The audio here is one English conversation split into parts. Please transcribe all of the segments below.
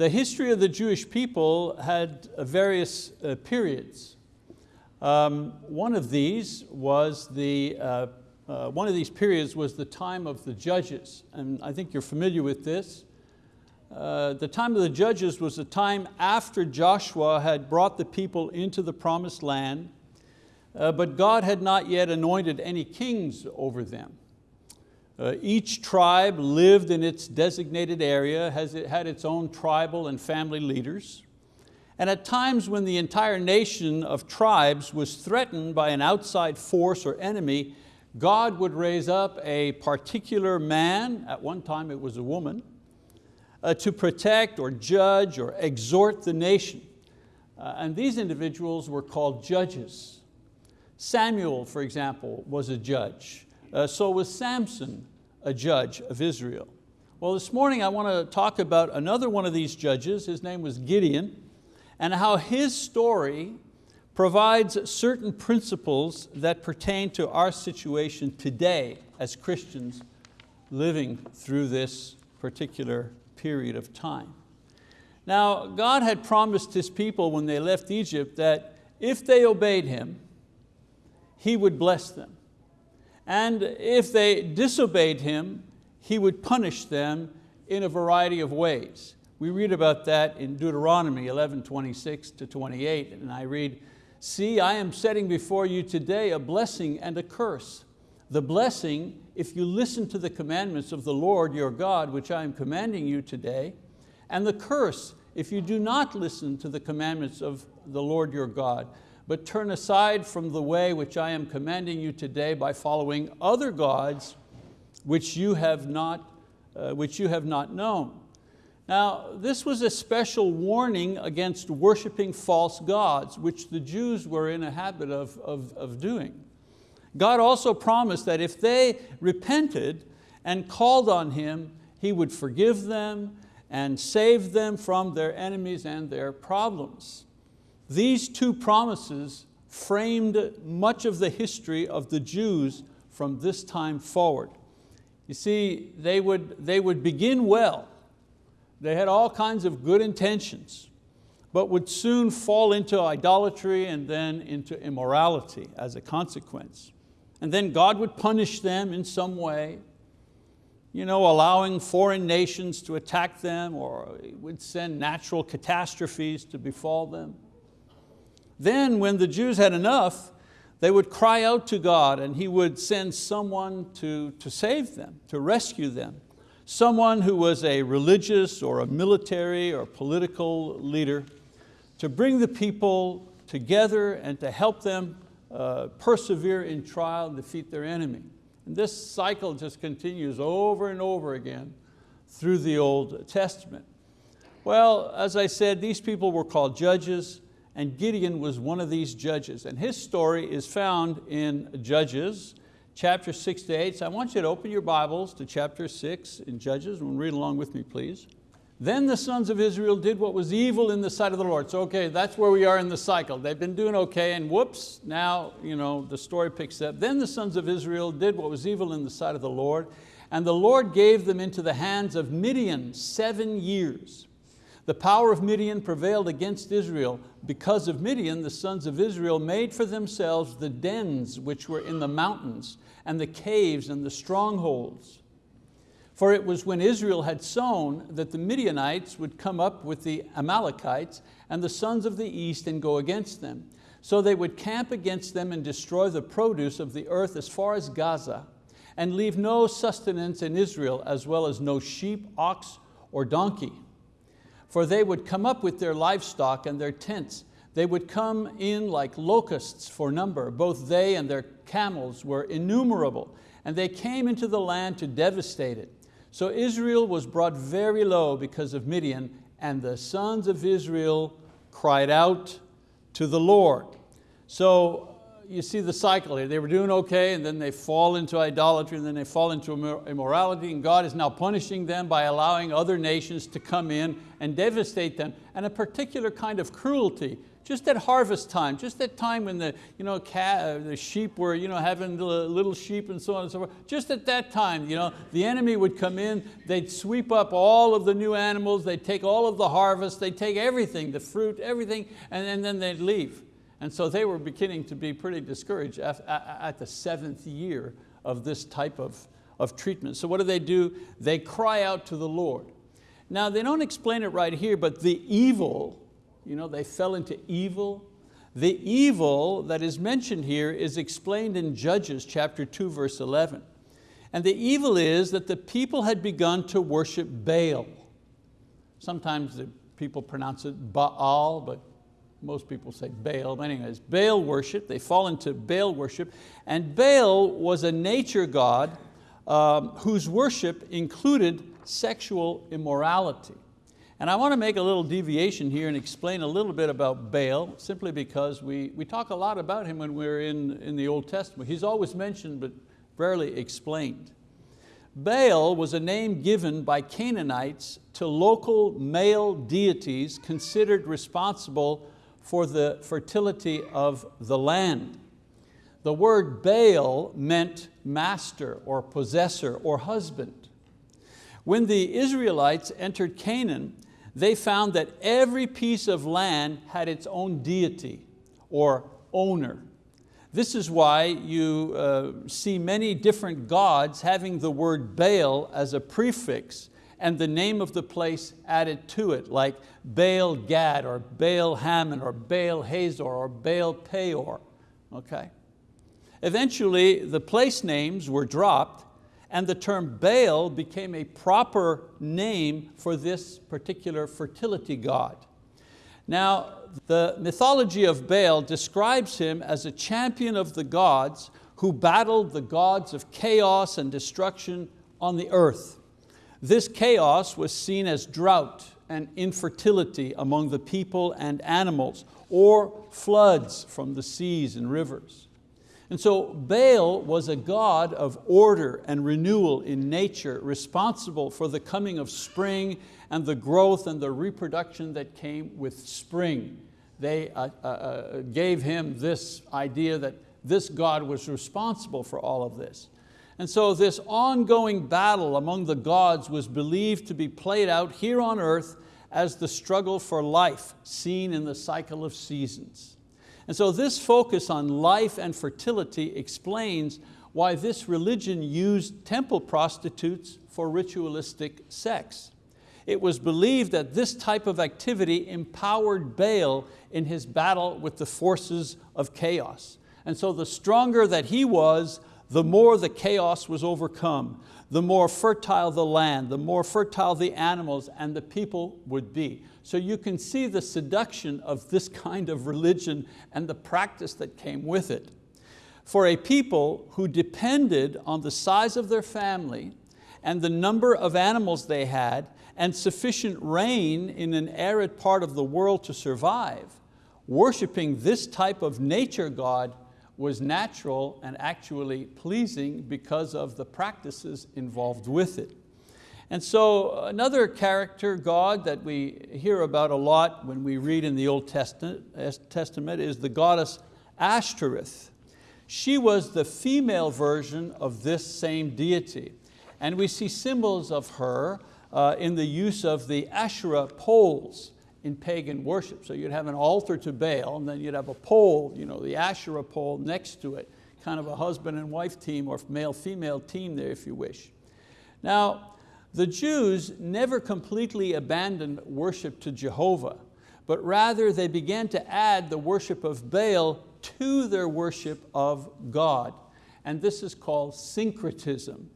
The history of the Jewish people had uh, various uh, periods. Um, one of these was the, uh, uh, one of these periods was the time of the judges, and I think you're familiar with this. Uh, the time of the judges was the time after Joshua had brought the people into the promised land, uh, but God had not yet anointed any kings over them. Uh, each tribe lived in its designated area, has, it had its own tribal and family leaders. And at times when the entire nation of tribes was threatened by an outside force or enemy, God would raise up a particular man, at one time it was a woman, uh, to protect or judge or exhort the nation. Uh, and these individuals were called judges. Samuel, for example, was a judge. Uh, so was Samson, a judge of Israel. Well, this morning I want to talk about another one of these judges. His name was Gideon and how his story provides certain principles that pertain to our situation today as Christians living through this particular period of time. Now, God had promised His people when they left Egypt that if they obeyed Him, He would bless them. And if they disobeyed Him, He would punish them in a variety of ways. We read about that in Deuteronomy 11, 26 to 28, and I read, See, I am setting before you today a blessing and a curse. The blessing, if you listen to the commandments of the Lord your God, which I am commanding you today, and the curse, if you do not listen to the commandments of the Lord your God, but turn aside from the way which I am commanding you today by following other gods which you have not, uh, which you have not known. Now, this was a special warning against worshiping false gods, which the Jews were in a habit of, of, of doing. God also promised that if they repented and called on Him, He would forgive them and save them from their enemies and their problems. These two promises framed much of the history of the Jews from this time forward. You see, they would, they would begin well, they had all kinds of good intentions, but would soon fall into idolatry and then into immorality as a consequence. And then God would punish them in some way, you know, allowing foreign nations to attack them or would send natural catastrophes to befall them. Then when the Jews had enough, they would cry out to God and He would send someone to, to save them, to rescue them someone who was a religious or a military or political leader to bring the people together and to help them uh, persevere in trial and defeat their enemy. And this cycle just continues over and over again through the Old Testament. Well, as I said, these people were called judges and Gideon was one of these judges. And his story is found in Judges chapter six to eight. So I want you to open your Bibles to chapter six in Judges and read along with me, please. Then the sons of Israel did what was evil in the sight of the Lord. So okay, that's where we are in the cycle. They've been doing okay and whoops, now you know, the story picks up. Then the sons of Israel did what was evil in the sight of the Lord, and the Lord gave them into the hands of Midian seven years. The power of Midian prevailed against Israel. Because of Midian, the sons of Israel made for themselves the dens which were in the mountains and the caves and the strongholds. For it was when Israel had sown that the Midianites would come up with the Amalekites and the sons of the east and go against them. So they would camp against them and destroy the produce of the earth as far as Gaza and leave no sustenance in Israel as well as no sheep, ox, or donkey for they would come up with their livestock and their tents. They would come in like locusts for number. Both they and their camels were innumerable, and they came into the land to devastate it. So Israel was brought very low because of Midian, and the sons of Israel cried out to the Lord. So you see the cycle here. They were doing okay and then they fall into idolatry and then they fall into immorality and God is now punishing them by allowing other nations to come in and devastate them. And a particular kind of cruelty just at harvest time, just at time when the, you know, cat, the sheep were you know, having little sheep and so on and so forth, just at that time, you know, the enemy would come in, they'd sweep up all of the new animals, they'd take all of the harvest, they'd take everything, the fruit, everything, and, and then they'd leave. And so they were beginning to be pretty discouraged at the seventh year of this type of, of treatment. So what do they do? They cry out to the Lord. Now they don't explain it right here, but the evil, you know, they fell into evil. The evil that is mentioned here is explained in Judges chapter 2 verse 11. And the evil is that the people had begun to worship Baal. Sometimes the people pronounce it Baal, but most people say Baal, but anyways, Baal worship, they fall into Baal worship, and Baal was a nature god um, whose worship included sexual immorality. And I want to make a little deviation here and explain a little bit about Baal, simply because we, we talk a lot about him when we're in, in the Old Testament. He's always mentioned, but rarely explained. Baal was a name given by Canaanites to local male deities considered responsible for the fertility of the land. The word Baal meant master or possessor or husband. When the Israelites entered Canaan, they found that every piece of land had its own deity or owner. This is why you uh, see many different gods having the word Baal as a prefix and the name of the place added to it, like Baal Gad or Baal Hamon or Baal Hazor or Baal Peor. Okay? Eventually, the place names were dropped and the term Baal became a proper name for this particular fertility god. Now, the mythology of Baal describes him as a champion of the gods who battled the gods of chaos and destruction on the earth. This chaos was seen as drought and infertility among the people and animals, or floods from the seas and rivers. And so Baal was a god of order and renewal in nature, responsible for the coming of spring and the growth and the reproduction that came with spring. They uh, uh, uh gave him this idea that this God was responsible for all of this. And so this ongoing battle among the gods was believed to be played out here on earth as the struggle for life seen in the cycle of seasons. And so this focus on life and fertility explains why this religion used temple prostitutes for ritualistic sex. It was believed that this type of activity empowered Baal in his battle with the forces of chaos. And so the stronger that he was, the more the chaos was overcome, the more fertile the land, the more fertile the animals and the people would be. So you can see the seduction of this kind of religion and the practice that came with it. For a people who depended on the size of their family and the number of animals they had and sufficient rain in an arid part of the world to survive, worshiping this type of nature God was natural and actually pleasing because of the practices involved with it. And so another character, God, that we hear about a lot when we read in the Old Testament, is the goddess Ashtoreth. She was the female version of this same deity. And we see symbols of her uh, in the use of the Asherah poles in pagan worship. So you'd have an altar to Baal and then you'd have a pole, you know, the Asherah pole next to it, kind of a husband and wife team or male-female team there if you wish. Now, the Jews never completely abandoned worship to Jehovah, but rather they began to add the worship of Baal to their worship of God. And this is called syncretism.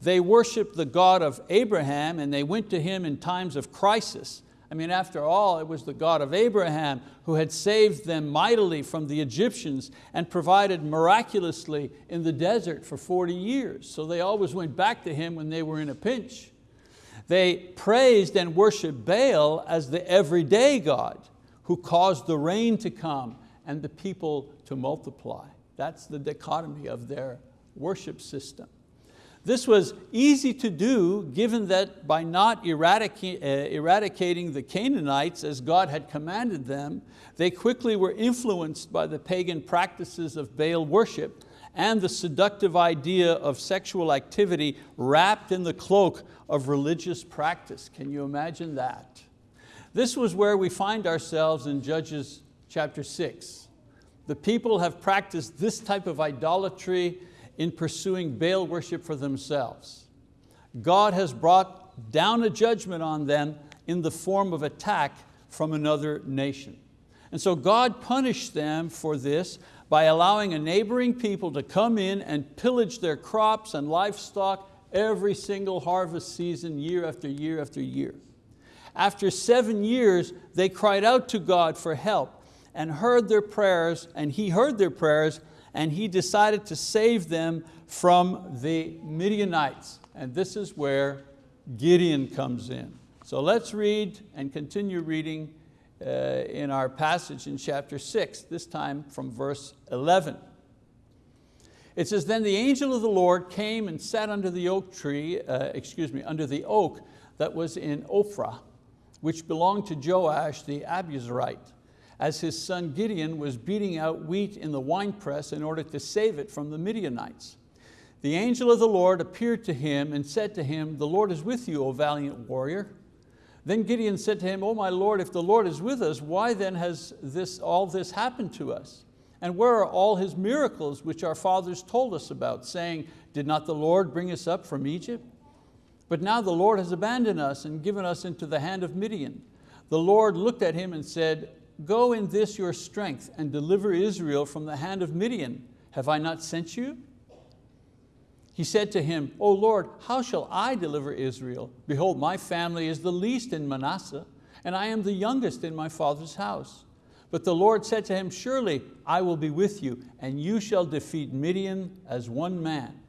They worshiped the God of Abraham and they went to him in times of crisis I mean, after all, it was the God of Abraham who had saved them mightily from the Egyptians and provided miraculously in the desert for 40 years. So they always went back to Him when they were in a pinch. They praised and worshiped Baal as the everyday God who caused the rain to come and the people to multiply. That's the dichotomy of their worship system. This was easy to do given that by not eradicating, uh, eradicating the Canaanites as God had commanded them, they quickly were influenced by the pagan practices of Baal worship and the seductive idea of sexual activity wrapped in the cloak of religious practice. Can you imagine that? This was where we find ourselves in Judges chapter six. The people have practiced this type of idolatry in pursuing Baal worship for themselves. God has brought down a judgment on them in the form of attack from another nation. And so God punished them for this by allowing a neighboring people to come in and pillage their crops and livestock every single harvest season, year after year after year. After seven years, they cried out to God for help and heard their prayers, and He heard their prayers and he decided to save them from the Midianites. And this is where Gideon comes in. So let's read and continue reading uh, in our passage in chapter six, this time from verse 11. It says, then the angel of the Lord came and sat under the oak tree, uh, excuse me, under the oak that was in Ophrah, which belonged to Joash the Abiezrite as his son Gideon was beating out wheat in the winepress in order to save it from the Midianites. The angel of the Lord appeared to him and said to him, the Lord is with you, O valiant warrior. Then Gideon said to him, O my Lord, if the Lord is with us, why then has this, all this happened to us? And where are all his miracles which our fathers told us about, saying, Did not the Lord bring us up from Egypt? But now the Lord has abandoned us and given us into the hand of Midian. The Lord looked at him and said, Go in this your strength and deliver Israel from the hand of Midian. Have I not sent you? He said to him, O Lord, how shall I deliver Israel? Behold, my family is the least in Manasseh, and I am the youngest in my father's house. But the Lord said to him, Surely I will be with you, and you shall defeat Midian as one man.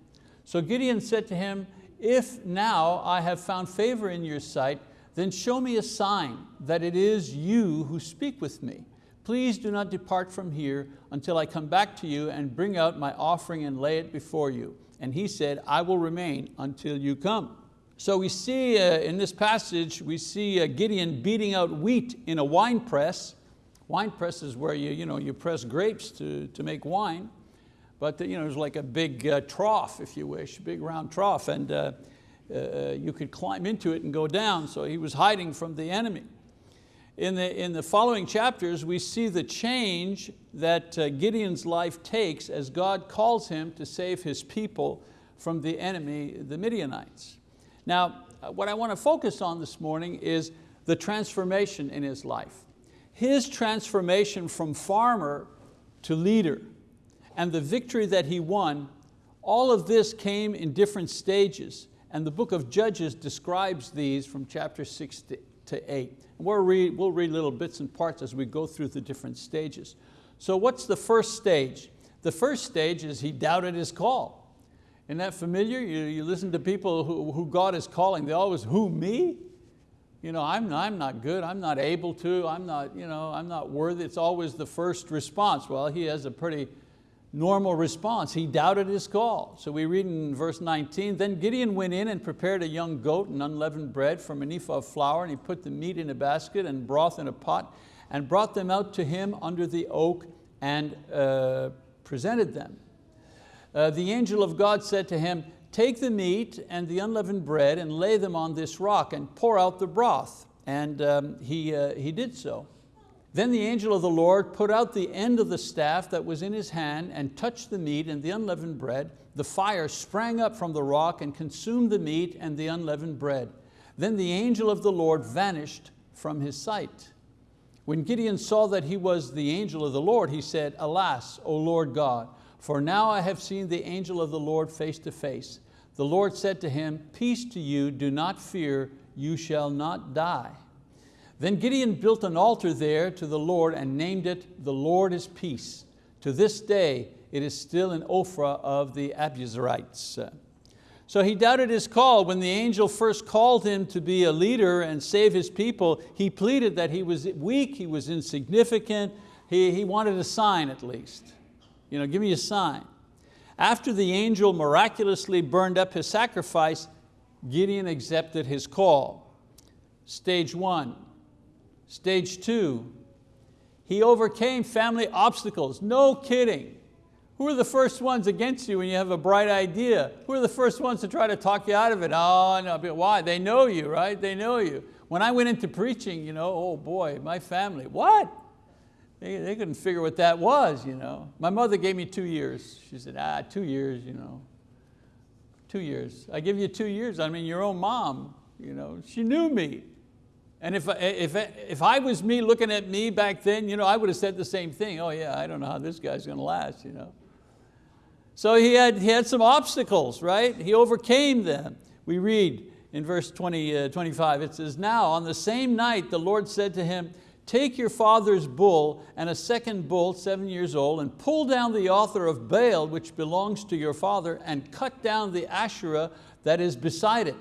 So Gideon said to him, If now I have found favor in your sight, then show me a sign that it is you who speak with me. Please do not depart from here until I come back to you and bring out my offering and lay it before you. And he said, I will remain until you come. So we see uh, in this passage, we see uh, Gideon beating out wheat in a wine press. Wine press is where you, you, know, you press grapes to, to make wine. But you know, it's like a big uh, trough, if you wish, big round trough. And uh, uh, you could climb into it and go down, so he was hiding from the enemy. In the, in the following chapters, we see the change that uh, Gideon's life takes as God calls him to save his people from the enemy, the Midianites. Now, uh, what I want to focus on this morning is the transformation in his life. His transformation from farmer to leader and the victory that he won, all of this came in different stages and the book of Judges describes these from chapter six to eight. And we'll read, we'll read little bits and parts as we go through the different stages. So what's the first stage? The first stage is he doubted his call. Isn't that familiar? You, you listen to people who, who God is calling, they always, who, me? You know, I'm, I'm not good, I'm not able to, I'm not, you know, I'm not worthy. It's always the first response. Well, he has a pretty normal response. He doubted his call. So we read in verse 19, then Gideon went in and prepared a young goat and unleavened bread from an ephah of flour, and he put the meat in a basket and broth in a pot, and brought them out to him under the oak and uh, presented them. Uh, the angel of God said to him, take the meat and the unleavened bread and lay them on this rock and pour out the broth. And um, he, uh, he did so. Then the angel of the Lord put out the end of the staff that was in his hand and touched the meat and the unleavened bread. The fire sprang up from the rock and consumed the meat and the unleavened bread. Then the angel of the Lord vanished from his sight. When Gideon saw that he was the angel of the Lord, he said, Alas, O Lord God, for now I have seen the angel of the Lord face to face. The Lord said to him, Peace to you, do not fear, you shall not die. Then Gideon built an altar there to the Lord and named it, the Lord is peace. To this day, it is still in Ophrah of the Abiezrites. So he doubted his call. When the angel first called him to be a leader and save his people, he pleaded that he was weak, he was insignificant, he, he wanted a sign at least. You know, give me a sign. After the angel miraculously burned up his sacrifice, Gideon accepted his call. Stage one. Stage two, he overcame family obstacles, no kidding. Who are the first ones against you when you have a bright idea? Who are the first ones to try to talk you out of it? Oh, no, why? They know you, right? They know you. When I went into preaching, you know, oh boy, my family, what? They, they couldn't figure what that was. You know. My mother gave me two years. She said, ah, two years, you know. Two years. I give you two years, I mean, your own mom, you know, she knew me. And if, if, if I was me looking at me back then, you know, I would have said the same thing. Oh yeah, I don't know how this guy's going to last. You know. So he had, he had some obstacles, right? He overcame them. We read in verse 20, uh, 25, it says, now on the same night the Lord said to him, take your father's bull and a second bull, seven years old, and pull down the altar of Baal, which belongs to your father, and cut down the Asherah that is beside it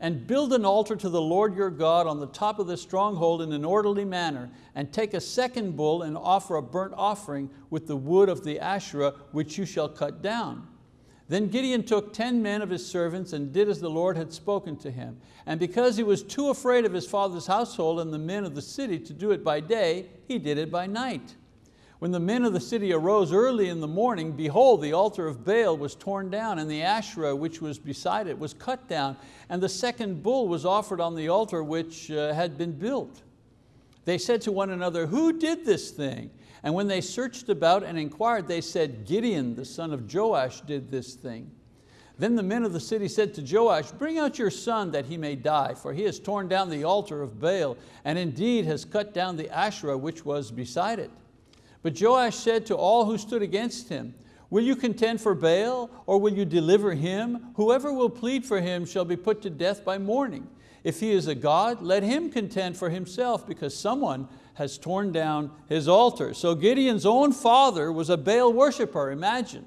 and build an altar to the Lord your God on the top of the stronghold in an orderly manner, and take a second bull and offer a burnt offering with the wood of the Asherah, which you shall cut down. Then Gideon took ten men of his servants and did as the Lord had spoken to him. And because he was too afraid of his father's household and the men of the city to do it by day, he did it by night. When the men of the city arose early in the morning, behold, the altar of Baal was torn down and the Asherah which was beside it was cut down and the second bull was offered on the altar which uh, had been built. They said to one another, who did this thing? And when they searched about and inquired, they said, Gideon, the son of Joash, did this thing. Then the men of the city said to Joash, bring out your son that he may die, for he has torn down the altar of Baal, and indeed has cut down the Asherah which was beside it. But Joash said to all who stood against him, Will you contend for Baal or will you deliver him? Whoever will plead for him shall be put to death by morning. If he is a God, let him contend for himself because someone has torn down his altar. So Gideon's own father was a Baal worshiper, imagine.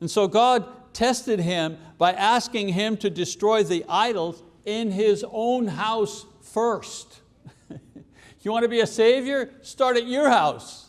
And so God tested him by asking him to destroy the idols in his own house first. You want to be a savior? Start at your house.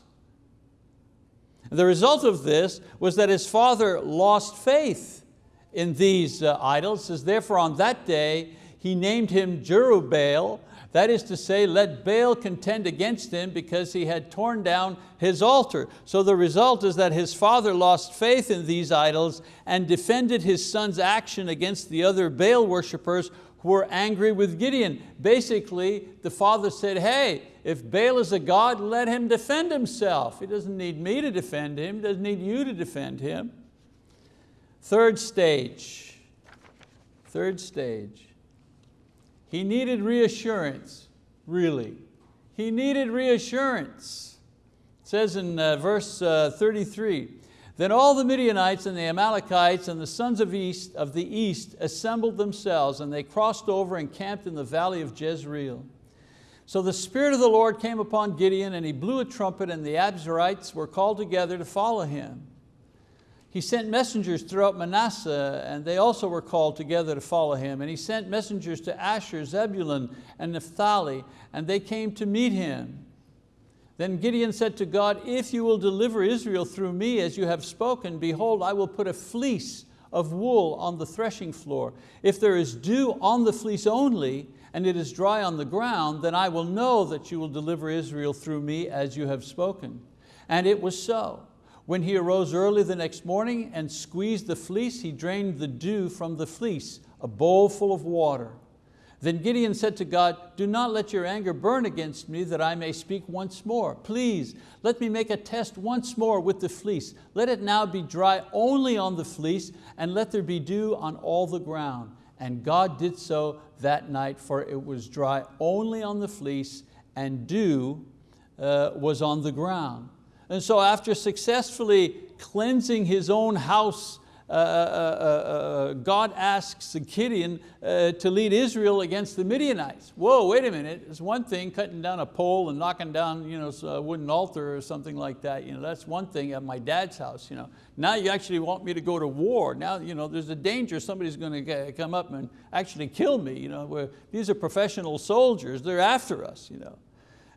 The result of this was that his father lost faith in these uh, idols, says therefore on that day he named him Jerubbaal, that is to say, let Baal contend against him because he had torn down his altar. So the result is that his father lost faith in these idols and defended his son's action against the other Baal worshippers were angry with Gideon. Basically, the father said, hey, if Baal is a God, let him defend himself. He doesn't need me to defend him, he doesn't need you to defend him. Third stage, third stage. He needed reassurance, really. He needed reassurance. It says in uh, verse uh, 33, then all the Midianites and the Amalekites and the sons of, east, of the east assembled themselves and they crossed over and camped in the valley of Jezreel. So the Spirit of the Lord came upon Gideon and he blew a trumpet and the Abiezrites were called together to follow him. He sent messengers throughout Manasseh and they also were called together to follow him. And he sent messengers to Asher, Zebulun, and Naphtali and they came to meet him. Then Gideon said to God, if you will deliver Israel through me as you have spoken, behold, I will put a fleece of wool on the threshing floor. If there is dew on the fleece only, and it is dry on the ground, then I will know that you will deliver Israel through me as you have spoken. And it was so. When he arose early the next morning and squeezed the fleece, he drained the dew from the fleece, a bowl full of water. Then Gideon said to God, do not let your anger burn against me that I may speak once more. Please, let me make a test once more with the fleece. Let it now be dry only on the fleece and let there be dew on all the ground. And God did so that night for it was dry only on the fleece and dew uh, was on the ground. And so after successfully cleansing his own house uh uh, uh, God asks Gideon to lead Israel against the Midianites. Whoa, wait a minute, it's one thing cutting down a pole and knocking down you know, a wooden altar or something like that. You know, that's one thing at my dad's house. You know. Now you actually want me to go to war. Now you know, there's a danger somebody's going to come up and actually kill me. You know, these are professional soldiers, they're after us. You know.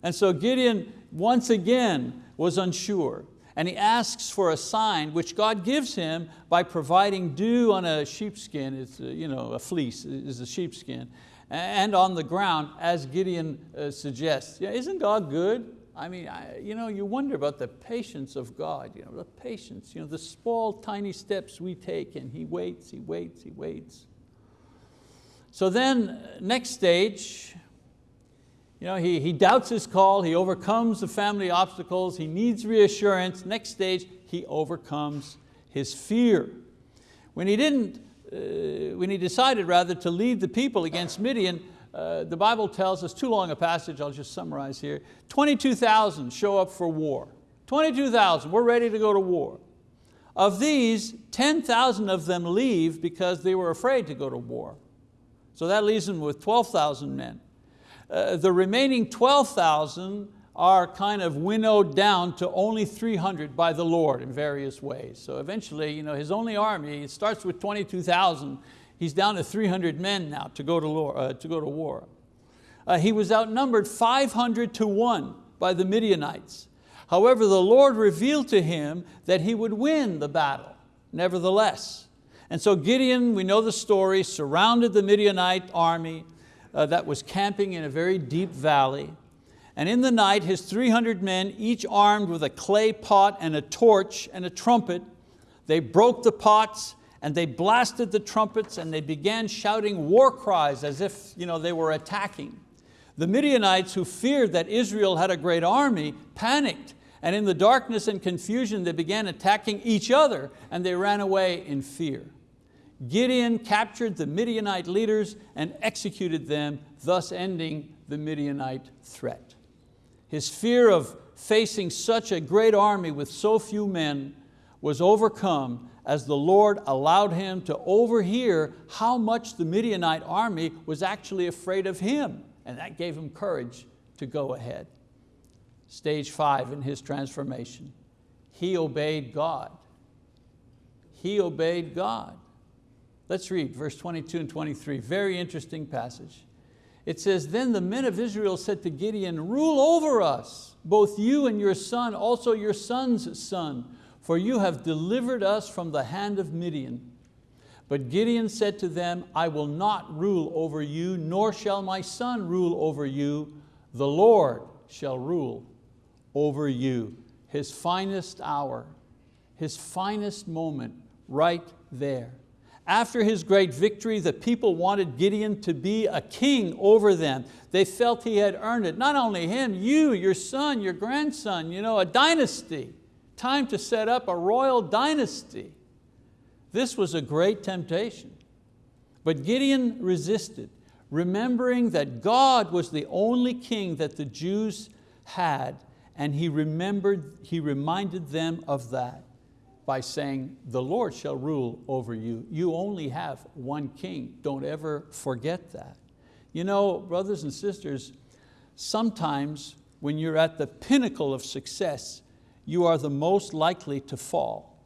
And so Gideon once again was unsure. And he asks for a sign which God gives him by providing dew on a sheepskin, it's a, you know, a fleece is a sheepskin, and on the ground as Gideon uh, suggests. Yeah, isn't God good? I mean, I, you, know, you wonder about the patience of God, you know, the patience, you know, the small tiny steps we take and He waits, He waits, He waits. So then next stage, you know, he, he doubts his call, he overcomes the family obstacles, he needs reassurance. Next stage, he overcomes his fear. When he didn't, uh, when he decided rather to lead the people against Midian, uh, the Bible tells us, too long a passage, I'll just summarize here, 22,000 show up for war. 22,000, we're ready to go to war. Of these, 10,000 of them leave because they were afraid to go to war. So that leaves them with 12,000 men. Uh, the remaining 12,000 are kind of winnowed down to only 300 by the Lord in various ways. So eventually, you know, his only army, it starts with 22,000, He's down to 300 men now to go to, war. Uh, to, go to war. Uh, he was outnumbered 500 to one by the Midianites. However, the Lord revealed to him that he would win the battle, nevertheless. And so Gideon, we know the story, surrounded the Midianite army uh, that was camping in a very deep valley. And in the night, his 300 men, each armed with a clay pot and a torch and a trumpet, they broke the pots and they blasted the trumpets and they began shouting war cries as if you know, they were attacking. The Midianites who feared that Israel had a great army panicked and in the darkness and confusion they began attacking each other and they ran away in fear. Gideon captured the Midianite leaders and executed them, thus ending the Midianite threat. His fear of facing such a great army with so few men was overcome as the Lord allowed him to overhear how much the Midianite army was actually afraid of him. And that gave him courage to go ahead. Stage five in his transformation. He obeyed God. He obeyed God. Let's read verse 22 and 23, very interesting passage. It says, then the men of Israel said to Gideon, rule over us, both you and your son, also your son's son, for you have delivered us from the hand of Midian. But Gideon said to them, I will not rule over you, nor shall my son rule over you. The Lord shall rule over you. His finest hour, his finest moment right there. After his great victory, the people wanted Gideon to be a king over them. They felt he had earned it. Not only him, you, your son, your grandson, you know, a dynasty time to set up a royal dynasty. This was a great temptation. But Gideon resisted, remembering that God was the only king that the Jews had, and he, remembered, he reminded them of that by saying, the Lord shall rule over you. You only have one king. Don't ever forget that. You know, brothers and sisters, sometimes when you're at the pinnacle of success, you are the most likely to fall.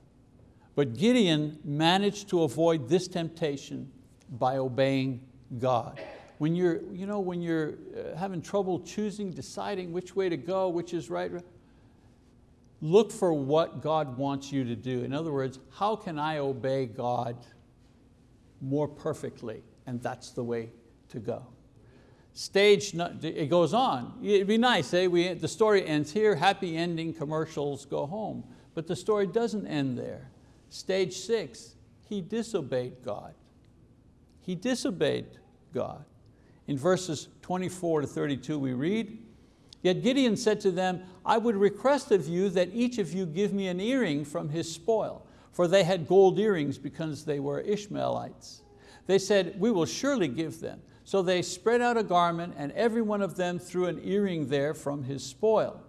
But Gideon managed to avoid this temptation by obeying God. When you're, you know, when you're uh, having trouble choosing, deciding which way to go, which is right, look for what God wants you to do. In other words, how can I obey God more perfectly? And that's the way to go stage, it goes on. It'd be nice, eh? we, the story ends here, happy ending, commercials, go home. But the story doesn't end there. Stage six, he disobeyed God. He disobeyed God. In verses 24 to 32 we read, Yet Gideon said to them, I would request of you that each of you give me an earring from his spoil, for they had gold earrings because they were Ishmaelites. They said, we will surely give them. So they spread out a garment and every one of them threw an earring there from his spoil.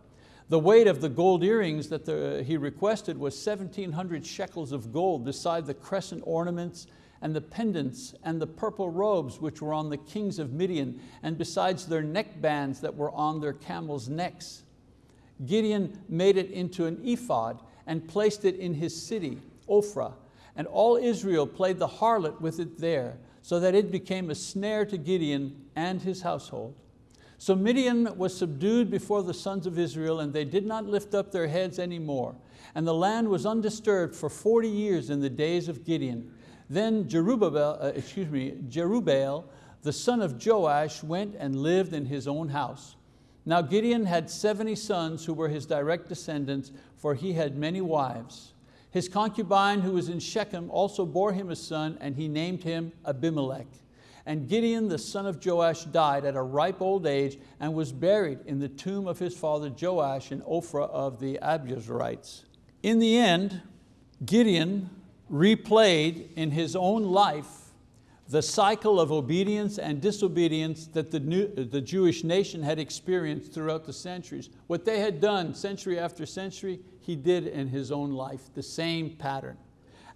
The weight of the gold earrings that the, he requested was 1,700 shekels of gold beside the crescent ornaments and the pendants and the purple robes which were on the kings of Midian and besides their neck bands that were on their camels' necks. Gideon made it into an ephod and placed it in his city, Ophrah, and all Israel played the harlot with it there so that it became a snare to Gideon and his household. So Midian was subdued before the sons of Israel and they did not lift up their heads anymore. And the land was undisturbed for 40 years in the days of Gideon. Then Jerubbaal, uh, excuse me, Jerubbaal, the son of Joash, went and lived in his own house. Now Gideon had 70 sons who were his direct descendants, for he had many wives. His concubine who was in Shechem also bore him a son and he named him Abimelech. And Gideon the son of Joash died at a ripe old age and was buried in the tomb of his father Joash in Ophrah of the Abiezrites. In the end, Gideon replayed in his own life the cycle of obedience and disobedience that the, new, the Jewish nation had experienced throughout the centuries. What they had done century after century, he did in his own life, the same pattern.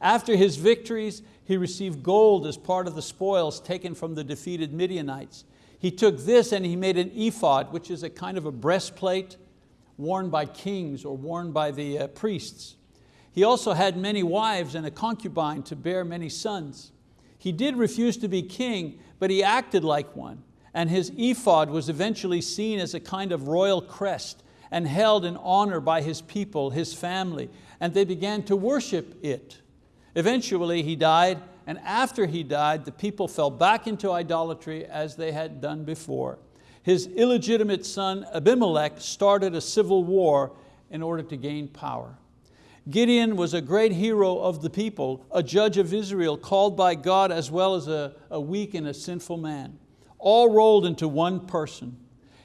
After his victories, he received gold as part of the spoils taken from the defeated Midianites. He took this and he made an ephod, which is a kind of a breastplate worn by kings or worn by the uh, priests. He also had many wives and a concubine to bear many sons. He did refuse to be king, but he acted like one. And his ephod was eventually seen as a kind of royal crest and held in honor by his people, his family, and they began to worship it. Eventually he died, and after he died, the people fell back into idolatry as they had done before. His illegitimate son Abimelech started a civil war in order to gain power. Gideon was a great hero of the people, a judge of Israel, called by God as well as a, a weak and a sinful man, all rolled into one person.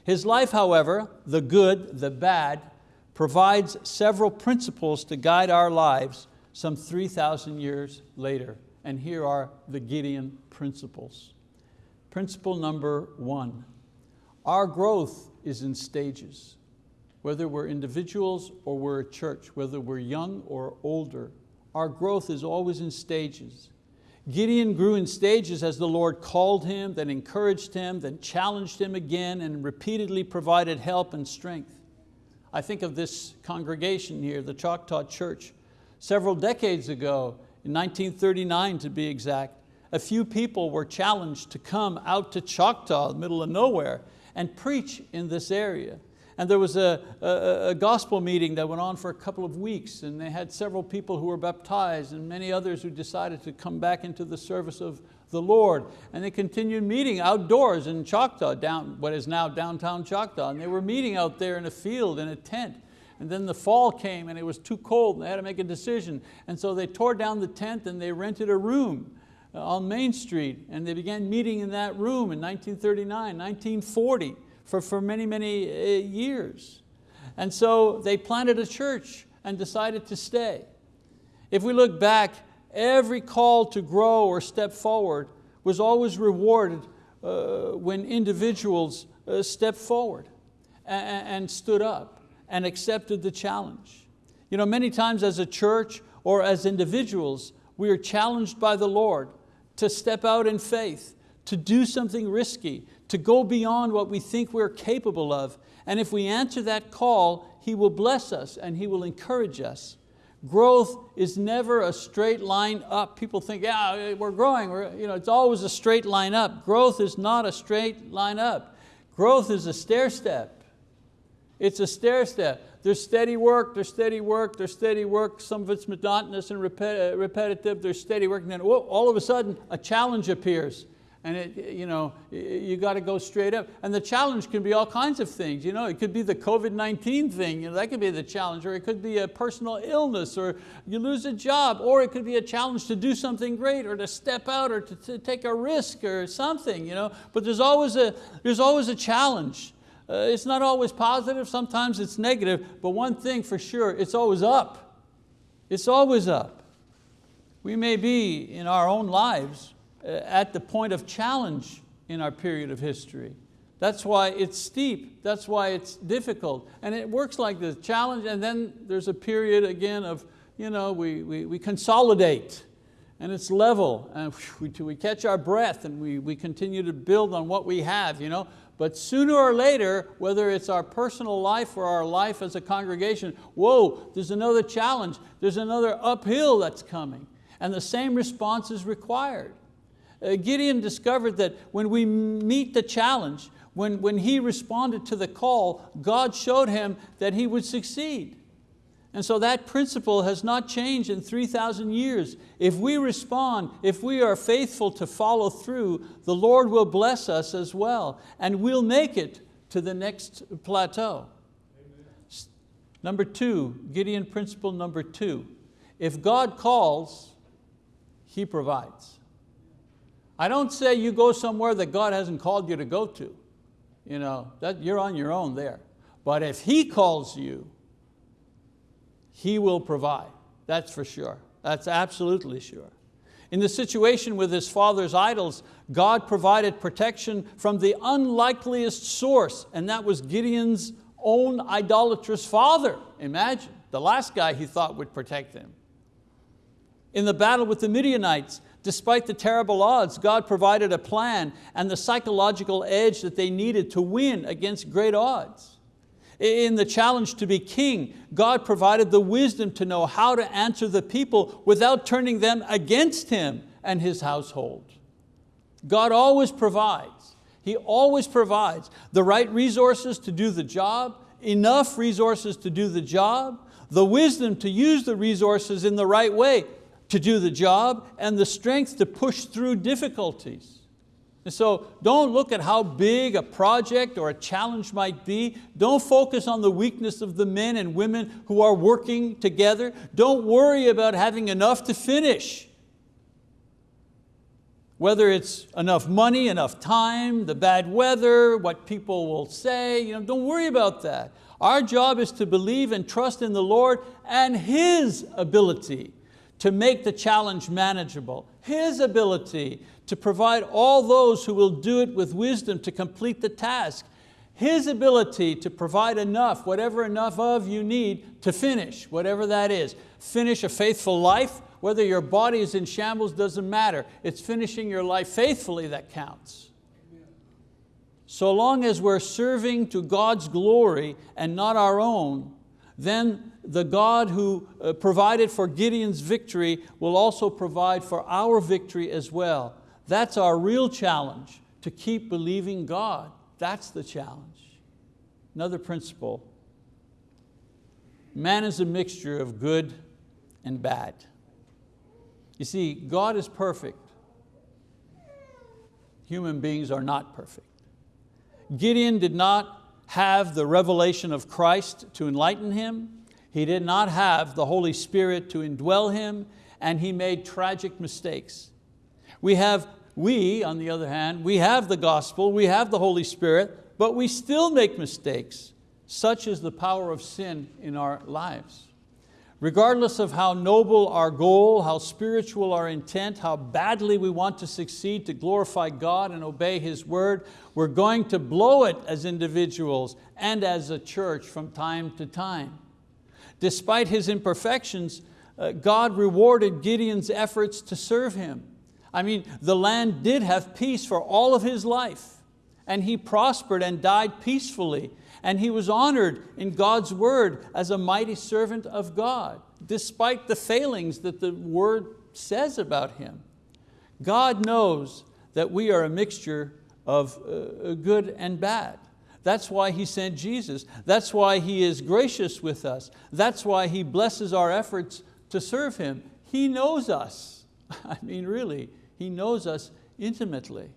His life, however, the good, the bad, provides several principles to guide our lives some 3,000 years later. And here are the Gideon principles. Principle number one, our growth is in stages whether we're individuals or we're a church, whether we're young or older, our growth is always in stages. Gideon grew in stages as the Lord called him, then encouraged him, then challenged him again and repeatedly provided help and strength. I think of this congregation here, the Choctaw Church. Several decades ago, in 1939 to be exact, a few people were challenged to come out to Choctaw, the middle of nowhere, and preach in this area. And there was a, a, a, gospel meeting that went on for a couple of weeks and they had several people who were baptized and many others who decided to come back into the service of the Lord. And they continued meeting outdoors in Choctaw, down, what is now downtown Choctaw. And they were meeting out there in a field, in a tent. And then the fall came and it was too cold and they had to make a decision. And so they tore down the tent and they rented a room uh, on Main Street and they began meeting in that room in 1939, 1940 for, for many, many uh, years. And so they planted a church and decided to stay. If we look back, every call to grow or step forward was always rewarded uh, when individuals uh, stepped forward and, and stood up and accepted the challenge. You know, many times as a church or as individuals, we are challenged by the Lord to step out in faith, to do something risky, to go beyond what we think we're capable of. And if we answer that call, He will bless us and He will encourage us. Growth is never a straight line up. People think, yeah, we're growing, we're, you know, it's always a straight line up. Growth is not a straight line up. Growth is a stair step. It's a stair step. There's steady work, there's steady work, there's steady work. Some of it's monotonous and repetitive, there's steady work. And then whoa, all of a sudden, a challenge appears and it, you, know, you got to go straight up. And the challenge can be all kinds of things. You know, it could be the COVID-19 thing, you know, that could be the challenge, or it could be a personal illness, or you lose a job, or it could be a challenge to do something great, or to step out, or to, to take a risk, or something. You know? But there's always a, there's always a challenge. Uh, it's not always positive, sometimes it's negative, but one thing for sure, it's always up. It's always up. We may be in our own lives Uh, at the point of challenge in our period of history. That's why it's steep, that's why it's difficult. And it works like this, challenge and then there's a period again of, you know, we, we, we consolidate and it's level and we, we catch our breath and we, we continue to build on what we have. You know? But sooner or later, whether it's our personal life or our life as a congregation, whoa, there's another challenge, there's another uphill that's coming. And the same response is required. Uh, Gideon discovered that when we meet the challenge, when, when he responded to the call, God showed him that he would succeed. And so that principle has not changed in 3,000 years. If we respond, if we are faithful to follow through, the Lord will bless us as well, and we'll make it to the next plateau. Amen. Number two, Gideon principle number two, if God calls, He provides. I don't say you go somewhere that God hasn't called you to go to. You know, that you're on your own there. But if He calls you, He will provide, that's for sure. That's absolutely sure. In the situation with his father's idols, God provided protection from the unlikeliest source, and that was Gideon's own idolatrous father. Imagine, the last guy he thought would protect him. In the battle with the Midianites, despite the terrible odds, God provided a plan and the psychological edge that they needed to win against great odds. In the challenge to be king, God provided the wisdom to know how to answer the people without turning them against Him and His household. God always provides. He always provides the right resources to do the job, enough resources to do the job, the wisdom to use the resources in the right way to do the job, and the strength to push through difficulties. And so don't look at how big a project or a challenge might be. Don't focus on the weakness of the men and women who are working together. Don't worry about having enough to finish. Whether it's enough money, enough time, the bad weather, what people will say, you know, don't worry about that. Our job is to believe and trust in the Lord and His ability to make the challenge manageable, His ability to provide all those who will do it with wisdom to complete the task. His ability to provide enough, whatever enough of you need to finish, whatever that is. Finish a faithful life, whether your body is in shambles doesn't matter. It's finishing your life faithfully that counts. So long as we're serving to God's glory and not our own, then the God who uh, provided for Gideon's victory will also provide for our victory as well. That's our real challenge, to keep believing God. That's the challenge. Another principle, man is a mixture of good and bad. You see, God is perfect. Human beings are not perfect. Gideon did not have the revelation of Christ to enlighten him. He did not have the Holy Spirit to indwell him, and he made tragic mistakes. We have we, on the other hand, we have the gospel, we have the Holy Spirit, but we still make mistakes. Such is the power of sin in our lives. Regardless of how noble our goal, how spiritual our intent, how badly we want to succeed to glorify God and obey His word, we're going to blow it as individuals and as a church from time to time. Despite his imperfections, uh, God rewarded Gideon's efforts to serve Him. I mean, the land did have peace for all of his life and he prospered and died peacefully and he was honored in God's word as a mighty servant of God, despite the failings that the word says about him. God knows that we are a mixture of uh, good and bad. That's why He sent Jesus. That's why He is gracious with us. That's why He blesses our efforts to serve Him. He knows us. I mean, really, he knows us intimately.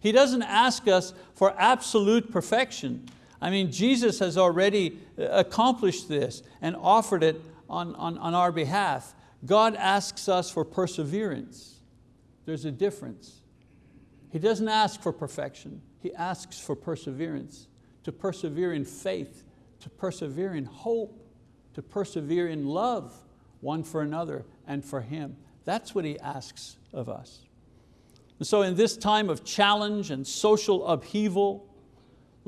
He doesn't ask us for absolute perfection. I mean, Jesus has already uh, accomplished this and offered it on, on, on our behalf. God asks us for perseverance. There's a difference. He doesn't ask for perfection. He asks for perseverance, to persevere in faith, to persevere in hope, to persevere in love one for another and for Him. That's what He asks of us. And so in this time of challenge and social upheaval,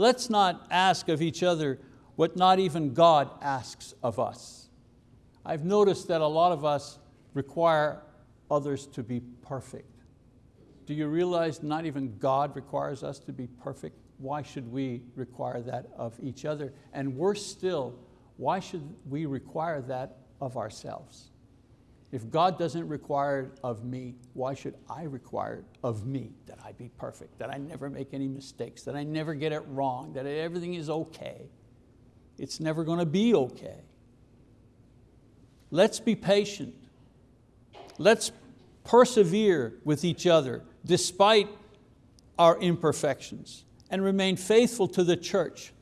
let's not ask of each other what not even God asks of us. I've noticed that a lot of us require others to be perfect. Do you realize not even God requires us to be perfect? Why should we require that of each other? And worse still, why should we require that of ourselves? If God doesn't require it of me, why should I require it of me? That I be perfect, that I never make any mistakes, that I never get it wrong, that everything is okay. It's never going to be okay. Let's be patient. Let's persevere with each other despite our imperfections and remain faithful to the church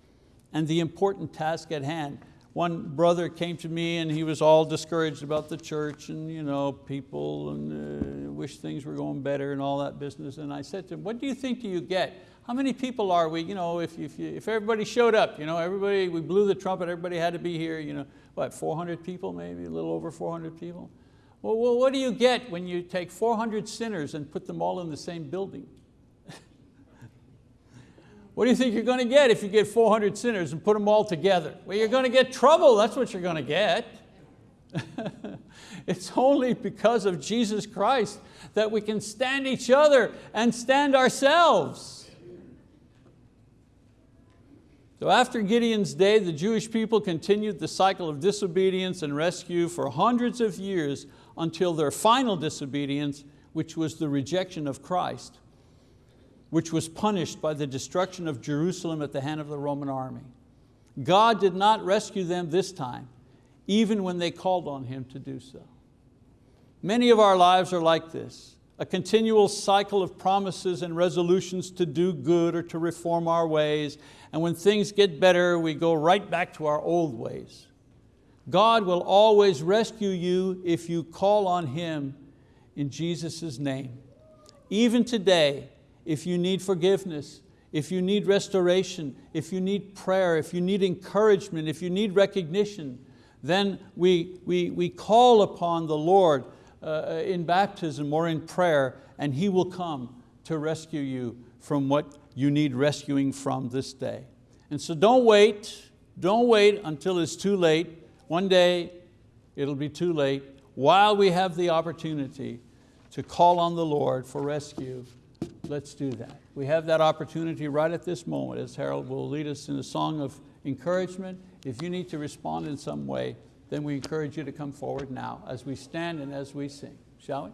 and the important task at hand. One brother came to me and he was all discouraged about the church and you know, people and uh, wish things were going better and all that business. And I said to him, what do you think do you get? How many people are we? You know, if, if, if everybody showed up, you know, everybody, we blew the trumpet, everybody had to be here, you know, what, 400 people maybe, a little over 400 people? Well, well what do you get when you take 400 sinners and put them all in the same building? What do you think you're going to get if you get 400 sinners and put them all together? Well, you're going to get trouble, that's what you're going to get. it's only because of Jesus Christ that we can stand each other and stand ourselves. So after Gideon's day, the Jewish people continued the cycle of disobedience and rescue for hundreds of years until their final disobedience, which was the rejection of Christ which was punished by the destruction of Jerusalem at the hand of the Roman army. God did not rescue them this time, even when they called on Him to do so. Many of our lives are like this, a continual cycle of promises and resolutions to do good or to reform our ways, and when things get better, we go right back to our old ways. God will always rescue you if you call on Him in Jesus' name. Even today, if you need forgiveness, if you need restoration, if you need prayer, if you need encouragement, if you need recognition, then we, we, we call upon the Lord uh, in baptism or in prayer and He will come to rescue you from what you need rescuing from this day. And so don't wait, don't wait until it's too late. One day it'll be too late while we have the opportunity to call on the Lord for rescue let's do that. We have that opportunity right at this moment as Harold will lead us in a song of encouragement. If you need to respond in some way, then we encourage you to come forward now as we stand and as we sing. Shall we?